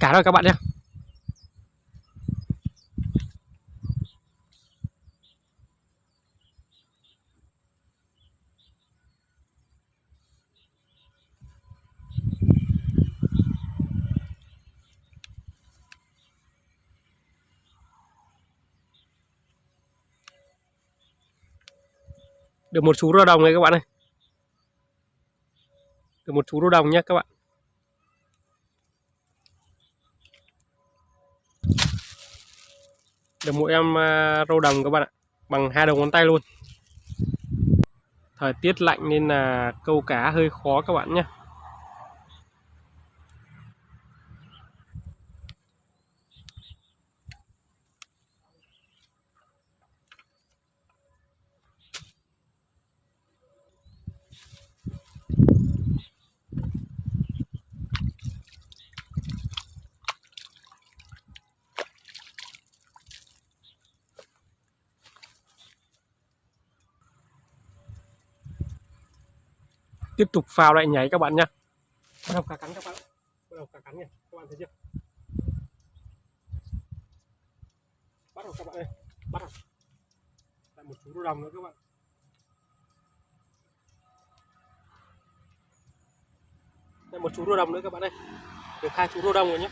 cá rồi các bạn nhé. Được một chú rô đồng này các bạn ơi. Được một chú rô đồng nhé các bạn. Được một em à, râu đồng các bạn ạ, bằng hai đầu ngón tay luôn. Thời tiết lạnh nên là câu cá hơi khó các bạn nhé. Tiếp tục phao lại nhảy các bạn nhé bắt đầu cá cắn các bạn. Bắt đầu cá cắn nhỉ. Các bạn thấy chưa? Bắt đầu các bạn ơi. Bắt đầu. Lại một chú rô đồng nữa các bạn. Lại một chú rô đồng nữa các bạn ơi. Được hai chú rô đồng rồi nhé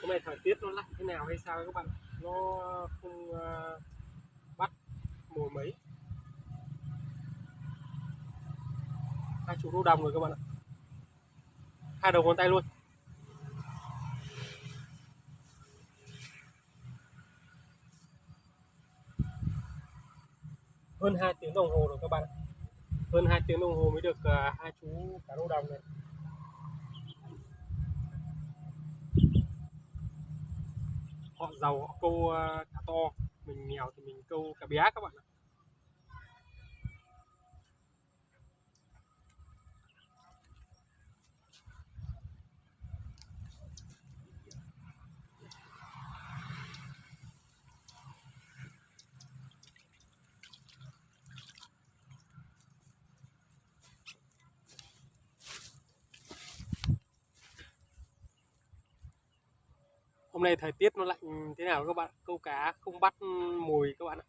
hôm nay thời tiết nó lạnh thế nào hay sao các bạn? Nó không uh, bắt mùa mấy? Hai chú đô đồng rồi các bạn ạ. Hai đầu ngón tay luôn. Hơn 2 tiếng đồng hồ rồi các bạn ạ. hơn 2 tiếng đồng hồ mới được uh, hai chú cá rô đồng này. Họ giàu họ câu uh, cá to. Mình nghèo thì mình câu cá bé các bạn ạ. Hôm nay thời tiết nó lạnh thế nào các bạn câu cá không bắt mùi các bạn ạ.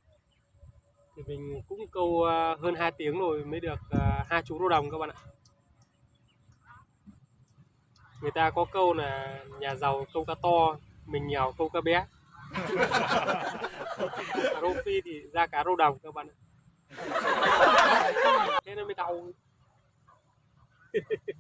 Thì mình cũng câu ờ, hơn 2 tiếng rồi mới được ờ, hai chú rô đồng các bạn ạ. Người ta có câu là nhà giàu câu cá to, mình nghèo câu cá bé. Rô phi thì ra cá rô đồng các bạn ạ. Thế nên mới đau.